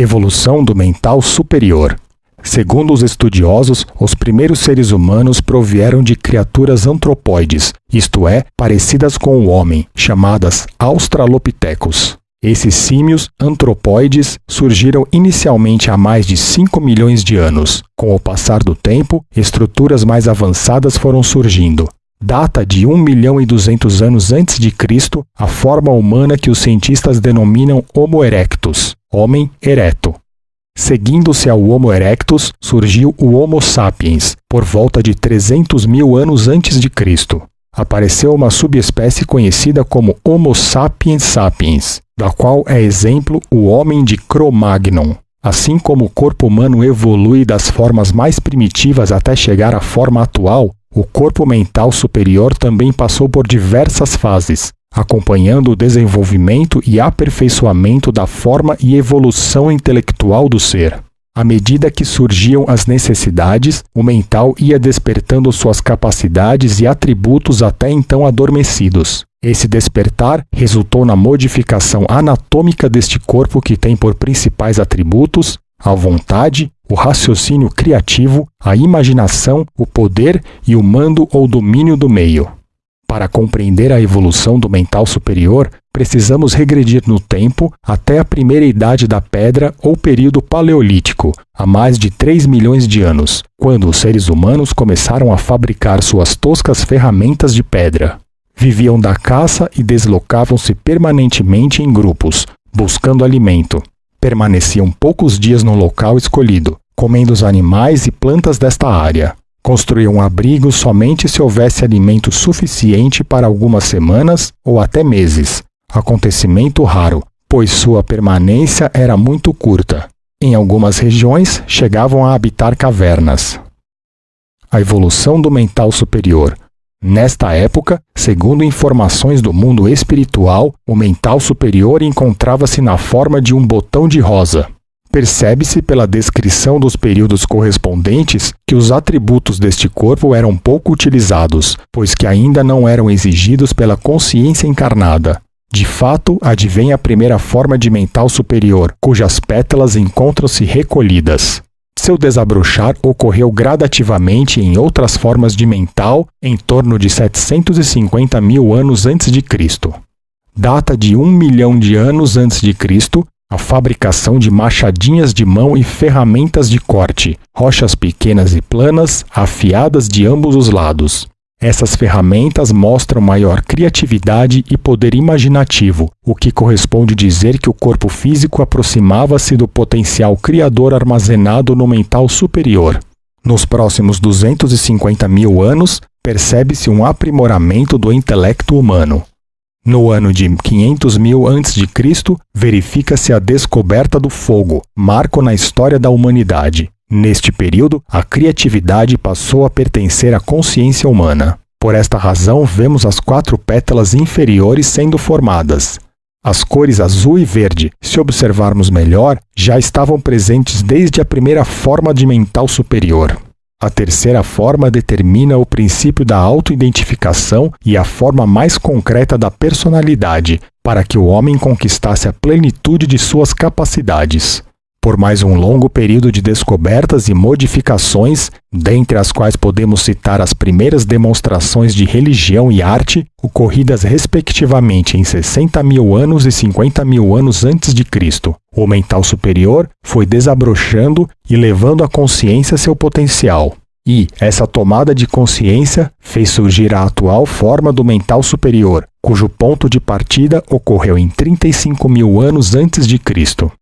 Evolução do mental superior. Segundo os estudiosos, os primeiros seres humanos provieram de criaturas antropóides, isto é, parecidas com o homem, chamadas Australopithecus. Esses símios antropóides surgiram inicialmente há mais de 5 milhões de anos. Com o passar do tempo, estruturas mais avançadas foram surgindo. Data de 1 milhão e 200 anos antes de Cristo a forma humana que os cientistas denominam Homo erectus homem ereto. Seguindo-se ao Homo erectus, surgiu o Homo sapiens, por volta de 300 mil anos antes de Cristo. Apareceu uma subespécie conhecida como Homo sapiens sapiens, da qual é exemplo o homem de Cro-Magnon. Assim como o corpo humano evolui das formas mais primitivas até chegar à forma atual, o corpo mental superior também passou por diversas fases, acompanhando o desenvolvimento e aperfeiçoamento da forma e evolução intelectual do ser. À medida que surgiam as necessidades, o mental ia despertando suas capacidades e atributos até então adormecidos. Esse despertar resultou na modificação anatômica deste corpo que tem por principais atributos a vontade, o raciocínio criativo, a imaginação, o poder e o mando ou domínio do meio. Para compreender a evolução do mental superior, precisamos regredir no tempo até a primeira idade da pedra ou período paleolítico, há mais de 3 milhões de anos, quando os seres humanos começaram a fabricar suas toscas ferramentas de pedra. Viviam da caça e deslocavam-se permanentemente em grupos, buscando alimento. Permaneciam poucos dias no local escolhido, comendo os animais e plantas desta área. Construía um abrigo somente se houvesse alimento suficiente para algumas semanas ou até meses. Acontecimento raro, pois sua permanência era muito curta. Em algumas regiões, chegavam a habitar cavernas. A evolução do mental superior. Nesta época, segundo informações do mundo espiritual, o mental superior encontrava-se na forma de um botão de rosa. Percebe-se pela descrição dos períodos correspondentes que os atributos deste corpo eram pouco utilizados, pois que ainda não eram exigidos pela consciência encarnada. De fato, advém a primeira forma de mental superior, cujas pétalas encontram-se recolhidas. Seu desabrochar ocorreu gradativamente em outras formas de mental em torno de 750 mil anos antes de Cristo. Data de um milhão de anos antes de Cristo a fabricação de machadinhas de mão e ferramentas de corte, rochas pequenas e planas, afiadas de ambos os lados. Essas ferramentas mostram maior criatividade e poder imaginativo, o que corresponde dizer que o corpo físico aproximava-se do potencial criador armazenado no mental superior. Nos próximos 250 mil anos, percebe-se um aprimoramento do intelecto humano. No ano de 500 mil a.C., verifica-se a descoberta do fogo, marco na história da humanidade. Neste período, a criatividade passou a pertencer à consciência humana. Por esta razão, vemos as quatro pétalas inferiores sendo formadas. As cores azul e verde, se observarmos melhor, já estavam presentes desde a primeira forma de mental superior. A terceira forma determina o princípio da autoidentificação e a forma mais concreta da personalidade, para que o homem conquistasse a plenitude de suas capacidades por mais um longo período de descobertas e modificações, dentre as quais podemos citar as primeiras demonstrações de religião e arte, ocorridas respectivamente em 60 mil anos e 50 mil anos antes de Cristo. O mental superior foi desabrochando e levando à consciência seu potencial. E essa tomada de consciência fez surgir a atual forma do mental superior, cujo ponto de partida ocorreu em 35 mil anos antes de Cristo.